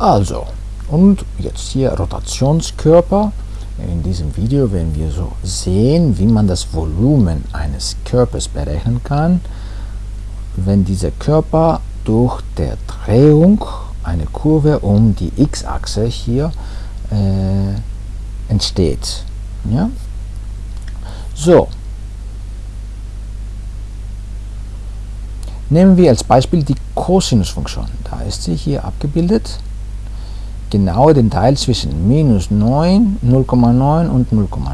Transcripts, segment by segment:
Also, und jetzt hier Rotationskörper. In diesem Video werden wir so sehen, wie man das Volumen eines Körpers berechnen kann, wenn dieser Körper durch der Drehung eine Kurve um die x-Achse hier äh, entsteht. Ja? So, nehmen wir als Beispiel die Cosinusfunktion. Da ist sie hier abgebildet. Genau den Teil zwischen minus 9, 0,9 und 0,9.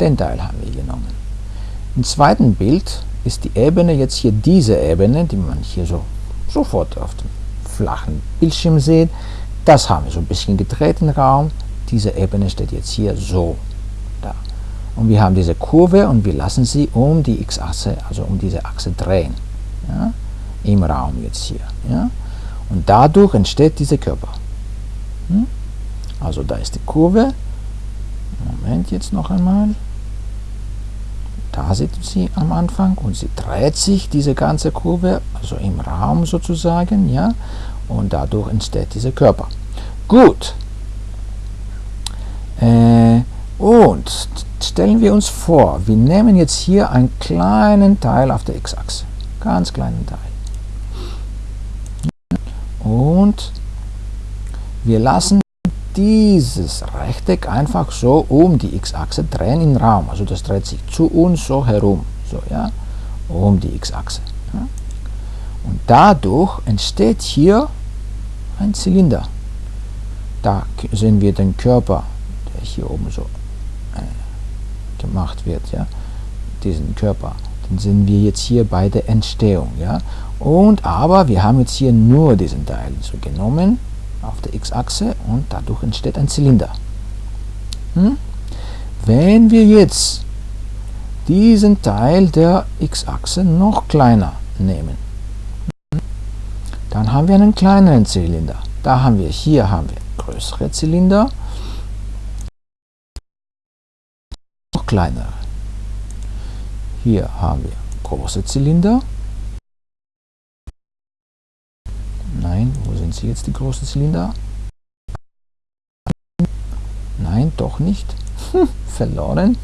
Den Teil haben wir genommen. Im zweiten Bild ist die Ebene jetzt hier diese Ebene, die man hier so sofort auf dem flachen Bildschirm sieht. Das haben wir so ein bisschen gedreht im Raum. Diese Ebene steht jetzt hier so da. Und wir haben diese Kurve und wir lassen sie um die x-Achse, also um diese Achse drehen. Ja, Im Raum jetzt hier. Ja. Und dadurch entsteht dieser Körper. Hm? Also da ist die Kurve. Moment jetzt noch einmal. Da sieht sie am Anfang und sie dreht sich diese ganze Kurve, also im Raum sozusagen, ja, und dadurch entsteht dieser Körper. Gut. Äh, und stellen wir uns vor, wir nehmen jetzt hier einen kleinen Teil auf der x-Achse, ganz kleinen Teil. Und wir lassen dieses Rechteck einfach so um die x-Achse drehen im Raum. Also das dreht sich zu uns so herum, so ja, um die x-Achse. Ja. Und dadurch entsteht hier ein Zylinder. Da sehen wir den Körper, der hier oben so äh, gemacht wird, ja, diesen Körper. Den sehen wir jetzt hier bei der Entstehung, ja. Und aber wir haben jetzt hier nur diesen Teil so genommen auf der x-Achse und dadurch entsteht ein Zylinder. Hm? Wenn wir jetzt diesen Teil der x-Achse noch kleiner nehmen, dann haben wir einen kleineren Zylinder. Da haben wir, hier haben wir größere Zylinder, noch kleinere. Hier haben wir große Zylinder Sie jetzt, die großen Zylinder? Nein, doch nicht. Verloren.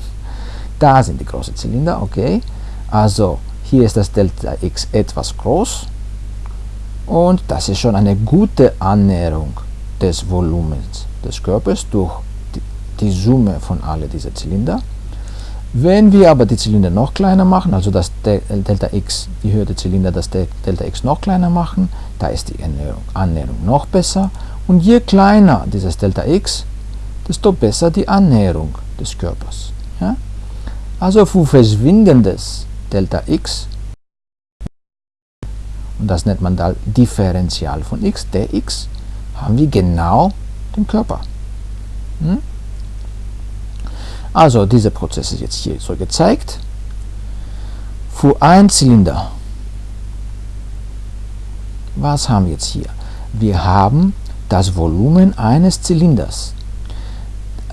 Da sind die großen Zylinder, okay. Also, hier ist das Delta X etwas groß. Und das ist schon eine gute Annäherung des Volumens des Körpers durch die, Summe von alle dieser Zylinder. Wenn wir aber die Zylinder noch kleiner machen, also das Delta X, die Höhe der Zylinder, das Delta X noch kleiner machen, da ist die Annäherung noch besser. Und je kleiner dieses Delta X, desto besser die Annäherung des Körpers. Ja? Also für verschwindendes Delta X, und das nennt man da Differential von x, dx, haben wir genau den Körper. Hm? Also dieser Prozess ist jetzt hier so gezeigt. Für ein Zylinder. Was haben wir jetzt hier? Wir haben das Volumen eines Zylinders.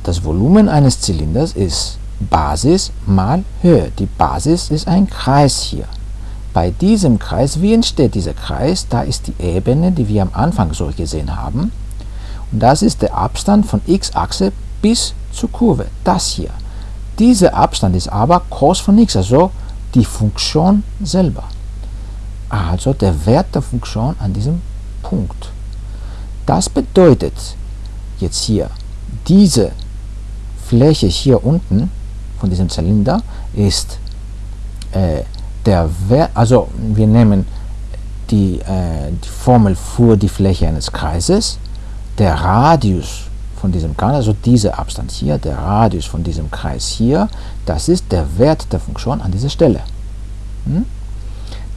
Das Volumen eines Zylinders ist Basis mal Höhe. Die Basis ist ein Kreis hier. Bei diesem Kreis, wie entsteht dieser Kreis? Da ist die Ebene, die wir am Anfang so gesehen haben. Und das ist der Abstand von x-Achse bis zur Kurve, das hier. Dieser Abstand ist aber cos von x, also die Funktion selber. Also der Wert der Funktion an diesem Punkt. Das bedeutet jetzt hier, diese Fläche hier unten von diesem Zylinder ist äh, der Wert, also wir nehmen die, äh, die Formel für die Fläche eines Kreises, der Radius von diesem Kreis, also dieser Abstand hier, der Radius von diesem Kreis hier, das ist der Wert der Funktion an dieser Stelle. Hm?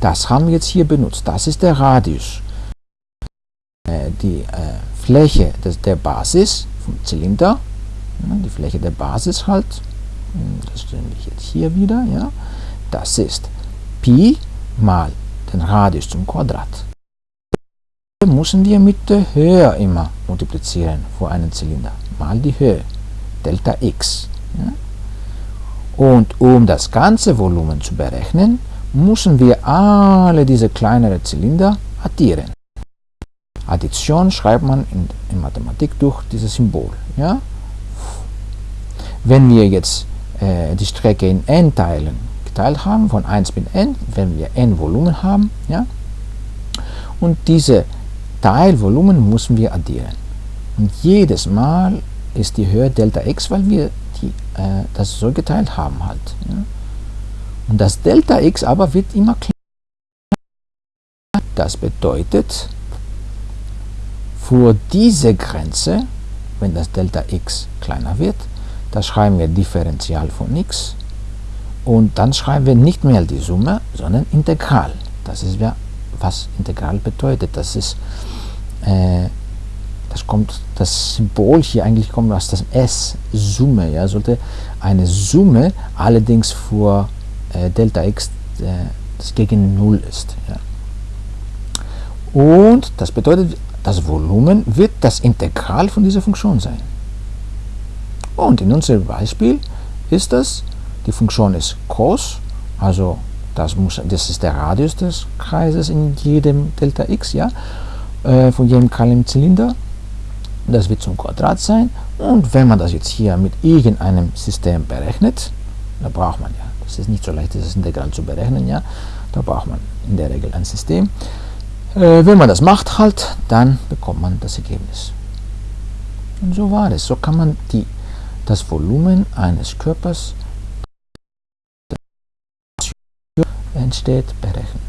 Das haben wir jetzt hier benutzt. Das ist der Radius. Äh, die äh, Fläche des, der Basis vom Zylinder, die Fläche der Basis halt, hm, das stellen wir jetzt hier wieder, ja, das ist Pi mal den Radius zum Quadrat müssen wir mit der Höhe immer multiplizieren für einen Zylinder, mal die Höhe, Delta x. Ja? Und um das ganze Volumen zu berechnen, müssen wir alle diese kleineren Zylinder addieren. Addition schreibt man in, in Mathematik durch dieses Symbol. Ja? Wenn wir jetzt äh, die Strecke in n Teilen geteilt haben, von 1 bis n, wenn wir n Volumen haben, ja? und diese Teilvolumen müssen wir addieren. Und jedes Mal ist die Höhe Delta x, weil wir die, äh, das so geteilt haben halt. Ja? Und das Delta x aber wird immer kleiner. Das bedeutet, für diese Grenze, wenn das Delta x kleiner wird, da schreiben wir Differential von x und dann schreiben wir nicht mehr die Summe, sondern Integral. Das ist ja, was Integral bedeutet. Das ist, äh, das kommt, das Symbol hier eigentlich kommt aus dem S, Summe. Ja, sollte eine Summe allerdings für äh, Delta x äh, das gegen 0 ist. Ja. Und das bedeutet, das Volumen wird das Integral von dieser Funktion sein. Und in unserem Beispiel ist das, die Funktion ist cos, also das, muss, das ist der Radius des Kreises in jedem Delta x, ja, äh, von jedem kleinen Zylinder. Das wird zum Quadrat sein. Und wenn man das jetzt hier mit irgendeinem System berechnet, da braucht man ja, das ist nicht so leicht, dieses Integral zu berechnen, ja, da braucht man in der Regel ein System. Äh, wenn man das macht halt, dann bekommt man das Ergebnis. Und so war es. So kann man die, das Volumen eines Körpers entsteht berechnen.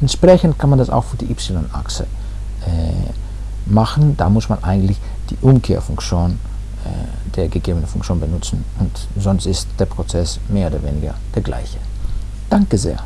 Entsprechend kann man das auch für die y-Achse äh, machen. Da muss man eigentlich die Umkehrfunktion äh, der gegebenen Funktion benutzen und sonst ist der Prozess mehr oder weniger der gleiche. Danke sehr.